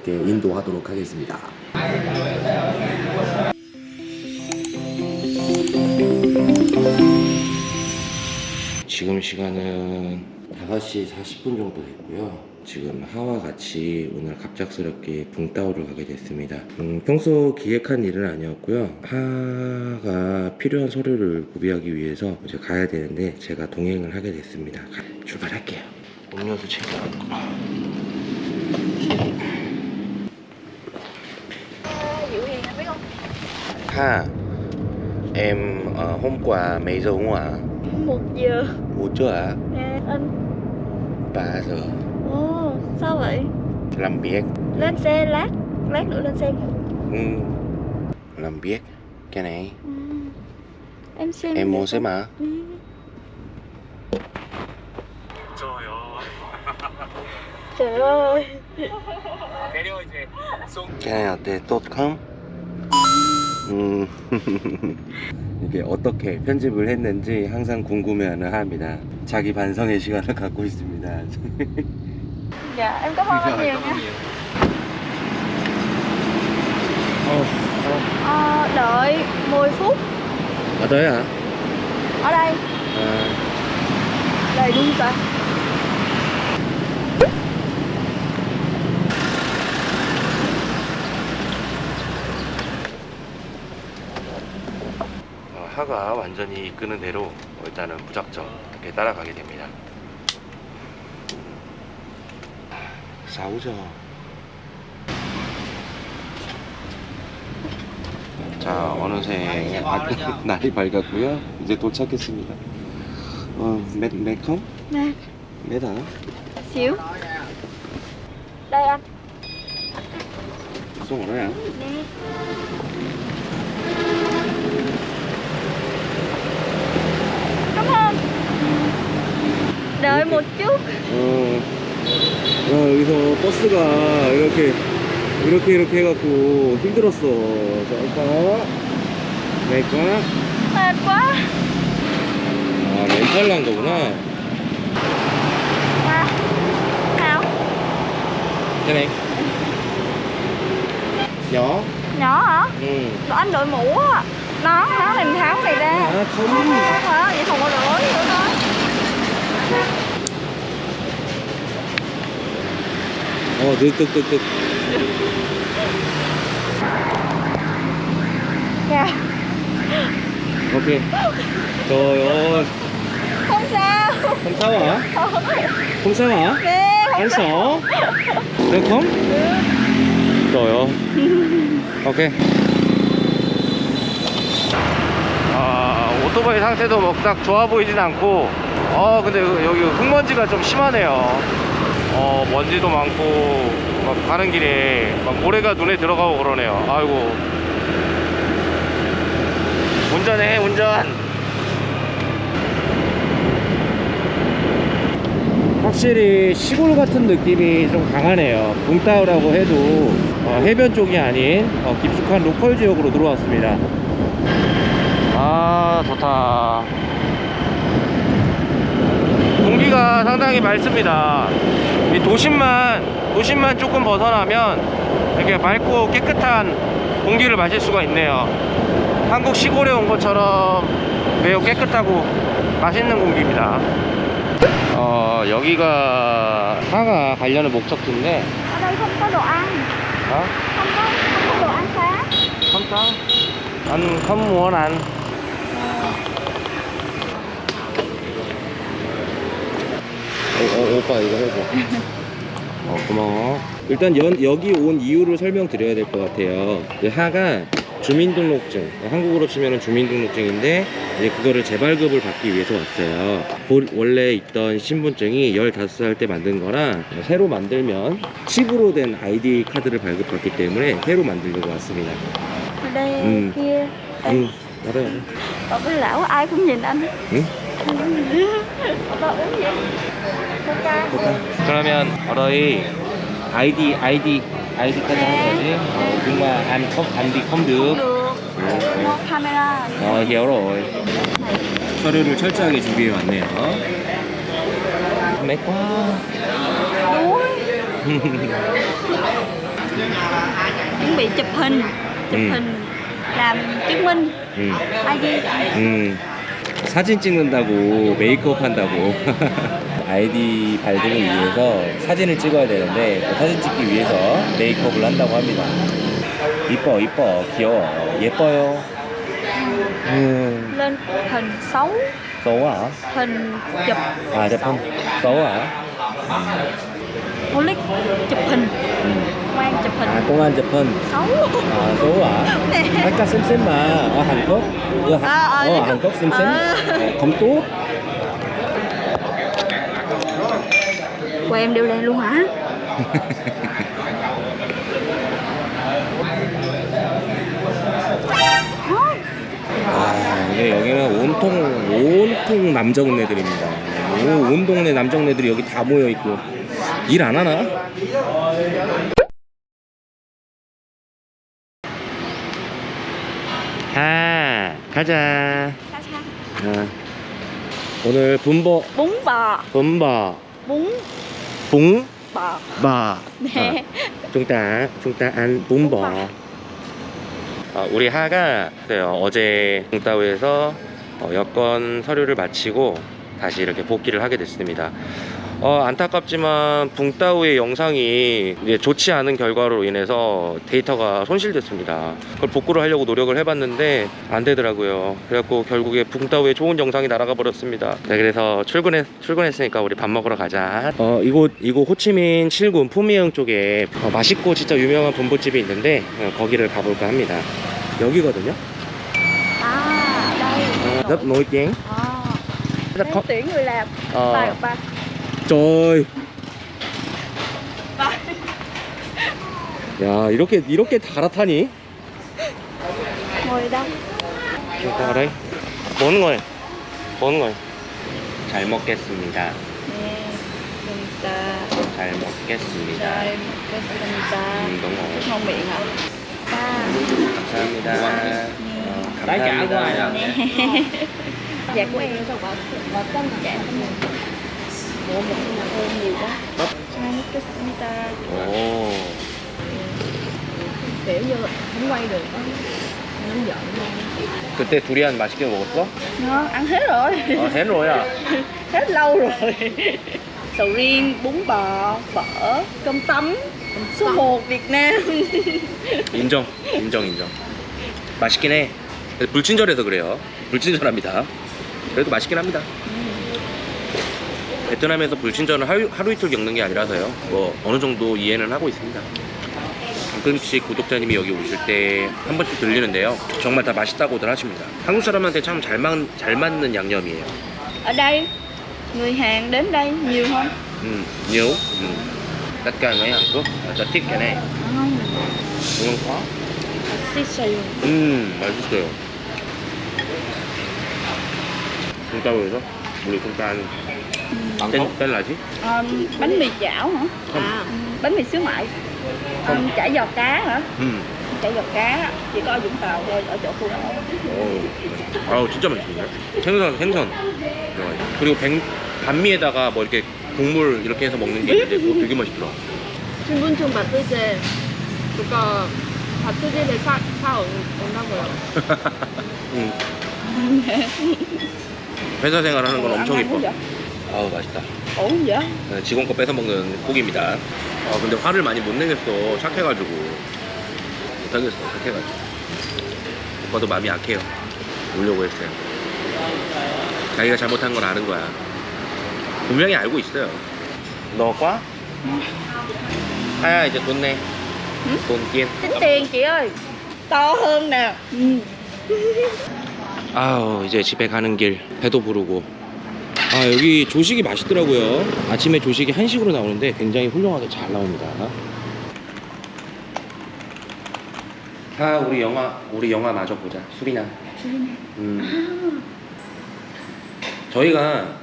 함께 인도하도록 하겠습니다. 지금 시간은 5시 40분 정도 됐고요. 지금 하와 같이 오늘 갑작스럽게 붕따오를 가게 됐습니다. 음, 평소 기획한 일은 아니었고요. 하가 필요한 서류를 구비하기 위해서 이제 가야 되는데 제가 동행을 하게 됐습니다. 가- 출발할게요. 음료수 챙겨왔고. Ha, em ờ, hôm qua mấy giờ ngủ ạ? Một giờ Ngủ chưa ạ? Nè anh 3 giờ. Ồ sao vậy? Làm việc. Lên xe lát Lát nữa lên xe Ừ. Làm việc. Cái này ừ. Em xem em mua xem mà. ừ. Trời ơi cái này 어때? tốt không? 음. 이게 어떻게 편집을 했는지 항상 궁금해하는 합니다. 자기 반성의 시간을 갖고 있습니다. Dạ em cảm ơn anh nhiều nha 어, Ờ, Đợi 10 phút 어. ở đấy hả? Ở đây À, Đầy luôn ta 어, 하가 완전히 이끄는 대로 일단은 무작정 이렇게 따라가게 됩니다. 싸우죠. 자, 어느새 아- 날이 밝았고요. 이제 도착했습니다. 어, 몇, 몇 컴? Nè 몇 아? xíu Đây anh 송 어려야? Nè Cảm ơn Chút 어, 야, 여기서 버스가 이렇게, 이렇게, 이렇게 해갖고 힘들었어. 잠깐. 내가. Mệt quá 아, 렌탈로 한 거구나. à, Nào cái này nhỏ Nhỏ hả? ừ. Rồi anh đội mũ á Nó, nó thì mình tháo cái này ra à, Không không hả? Vậy không có lỗi nữa thôi 어, 득득득득 Dạ 오케이 Nè không anh sợ được không trời ơi 오케이 아 오토바이 상태도 막딱 좋아 보이진 않고 어 근데 여기 흙먼지가 좀 심하네요 어 먼지도 많고 막 가는 길에 막 모래가 눈에 들어가고 그러네요. 아이고. 운전해 운전. 확실히 시골 같은 느낌이 좀 강하네요. 붕따오라고 해도 어, 해변 쪽이 아닌 어, 깊숙한 로컬 지역으로 들어왔습니다. 아 좋다. 공기가 상당히 맑습니다 이 도심만 도심만 조금 벗어나면 이렇게 맑고 깨끗한 공기를 마실 수가 있네요. 한국 시골에 온 것처럼 매우 깨끗하고 맛있는 공기입니다. 어 여기가 하가 가려는 목적지인데. đây không có đồ ăn 어? Không có, không có đồ ăn sáng không có anh không muốn ăn 어, 어, 오빠 이거 해줘. 어 고마워. 일단 연, 여기 온 이유를 설명드려야 될 것 같아요. 이 하가 주민등록증 한국으로 치면 주민등록증인데 이제 그거를 재발급을 받기 위해서 왔어요. 본- 원래 있던 신분증이 15살 때 만든 거랑 새로 만들면 칩으로 된 아이디 카드를 발급받기 때문에 새로 만들려고 왔습니다. Kia Đây, 응 알아요 Ở bên lão ai cũng nhìn anh 응? Ở đó uống gì? Coca 그러면 어러이 아이디 아이디 아이디까지 하는 거지? 어, 정말 안, 컴, 안디 Có camera 어 hiểu rồi 서류를 철저하게 준비해 왔네요 맥과 bị chụp hình chụp Ừ. hình làm chứng minh 음, ID 음, 사진 찍는다고 메이크업 한다고. 아이디 발급을 위해서 사진을 찍어야 되는데 그 사진 찍기 위해서 메이크업을 한다고 합니다. 이뻐 이뻐. 귀여워. 예뻐요. 음, lên hình xấu. 써와 hình chụp. 아 제품 써와 click chụp hình chụp hình 아 공안 제품 xấu 아 써와 아까 쌤쌤마 어 한국 어, 한- 아, 아, 어 네. 한국 쌤쌤 아. 어, 검도 của em đều lên luôn hả? 아, 근데 여기는 온통 온통 남정네들입니다. 오, 온 동네 남정네들이 여기 다 모여 있고. 일 안 하나? 하 가자. 아, 오늘 분버 bún bò 분버 bún 붕? bò 바. ta chúng ta ăn bún bò. 아, 우리 하가 그래요. 어제 붕따오에서 어, 여권 서류를 마치고 다시 이렇게 복귀를 하게 됐습니다. 어, 안타깝지만 붕따오의 영상이 좋지 않은 결과로 인해서 데이터가 손실됐습니다. 그걸 복구를 하려고 노력을 해봤는데 안 되더라고요. 그래갖고 결국에 붕따오의 좋은 영상이 날아가 버렸습니다. 네, 그래서 출근했, 출근했으니까 우리 밥 먹으러 가자. 어, 이곳, 이곳 호치민 7군 푸미영 쪽에 어, 맛있고 진짜 유명한 분보집이 있는데 어, 거기를 가볼까 합니다. 여기거든요. à đây 어, rất nổi tiếng. Đang khó. tuyển người làm Ờ. ba gặp ba trời ba 야 이렇게 이렇게 갈아타니? đây 뭐 하는 거예요? 뭐 하는 거예요? 잘 먹겠습니다 nè 감사 잘 먹겠습니다 잘 먹겠습니다 음, 너무 ngon miệng hả 감사합니다 어, Đấy, trả 감사합니다 rồi. Dạ của em dạ nhiều quá kiểu như không quay được giận 그때 두리안 맛있게 먹었어? ngon ăn hết rồi 어 해로야 hết lâu rồi sầu riêng bún bò phở cơm tấm số 1 Việt Nam 인정 인정 인정 맛있긴 해 불친절해서 그래요 불친절합니다 그래도 맛있긴 합니다. 베트남에서 불친절은 하루, 하루 이틀 겪는 게 아니라서요. 뭐 어느 정도 이해는 하고 있습니다. 가끔씩 구독자님이 여기 오실 때 한 번씩 들리는데요. 정말 다 맛있다고들 하십니다. 한국 사람한테 참 잘 잘 맞는 양념이에요. Ở đây người Hàn đến đây nhiều không 음, nhiều? 음. tất cả người Hàn Quốc rất thích cái này. Không ngon quá. Xì xì. 음 맛있어요 콩가루에서 우리 콩가루 tên tên là gì um, bánh mì chảo hả Không. à, bánh mì xíu mại um, chả giò cá hả 음. chả giò cá chỉ có ở Vũng Tàu thôi ở chỗ khu đó 오, 아우 진짜 맛있네. 생선 생선. 어, 그리고 백, 반미에다가 뭐 이렇게 국물 이렇게 해서 먹는 게 있는데 그거 되게 맛있더라. 신분증 받을 때 그거 받을 때 사, 사 온다고요. 응. 회사 생활하는 건 엄청 이뻐. 아우 맛있다. vậy 네, 직원 거 뺏어 먹는 고기입니다. 아 근데 화를 많이 못 내겠어. 착해가지고 못하겠어. 착해가지고. 오빠도 마음이 약해요. 오려고 했어요. 자기가 잘못한 건 아는 거야. 분명히 알고 있어요. 너 과? 하야 이제 돈 내. 돈 tính tiền chị ơi to hơn nè ừ. 아우 이제 집에 가는 길 배도 부르고. 아 여기 조식이 맛있더라고요. 아침에 조식이 한식으로 나오는데 굉장히 훌륭하게 잘 나옵니다. 아 우리 영화 우리 영화 마저 보자. 수리남 음. 저희가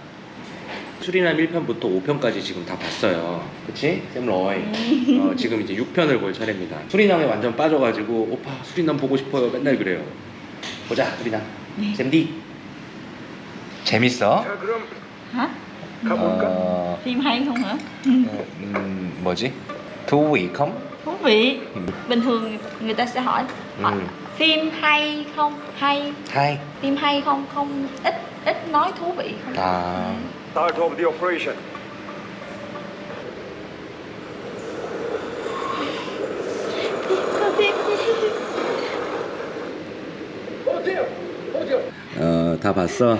수리남 1편부터 5편까지 지금 다 봤어요. 그치? 샘러이 어, 지금 이제 6편을 볼 차례입니다. 수리남에 완전 빠져가지고 오빠 수리남 보고 싶어요. 맨날 그래요. 보자 수리남 잼디 재밌어? hả 어, phim hay không hả 음, 뭐지? thú vị không? thú vị bình thường người ta sẽ hỏi, hỏi Ừ. phim hay không hay 하이. phim hay không không ít ít nói thú vị không 아. Start of the operation. 어, 다 봤어?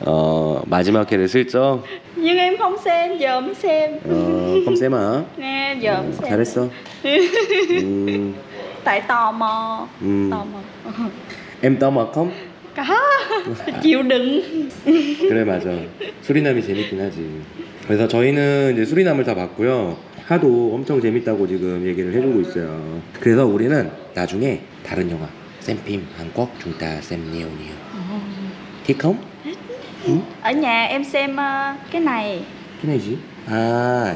어, 마지막 회를 슬쩍. nhưng em không xem giờ mới xem 어, giờ mới xem 잘했어. 음, tại tò mò 음. tò mò em 떠마 컴? có chịu đựng 그래 맞아. 수리남이 재밌긴 하지. 그래서 저희는 이제 수리남을 다 봤고요. 하도 엄청 재밌다고 지금 얘기를 해주고 있어요. 그래서 우리는 나중에 다른 영화 쌤핌 한국 중따 쌤 nhiều nhiều. thích không? 응? ở nhà em xem ờ, cái này cái này gì? À,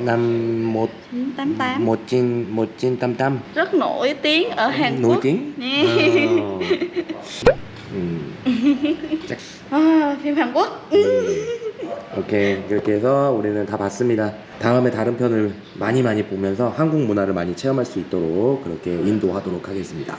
năm một 88 một chín một chín tám tám rất nổi tiếng ở Hàn nổi Quốc tiếng. 음. chắc à, phim Hàn Quốc 오케이 이렇게 해서 우리는 다 봤습니다. 다음에 다른 편을 많이 많이 보면서 한국 문화를 많이 체험할 수 있도록 그렇게 인도하도록 하겠습니다.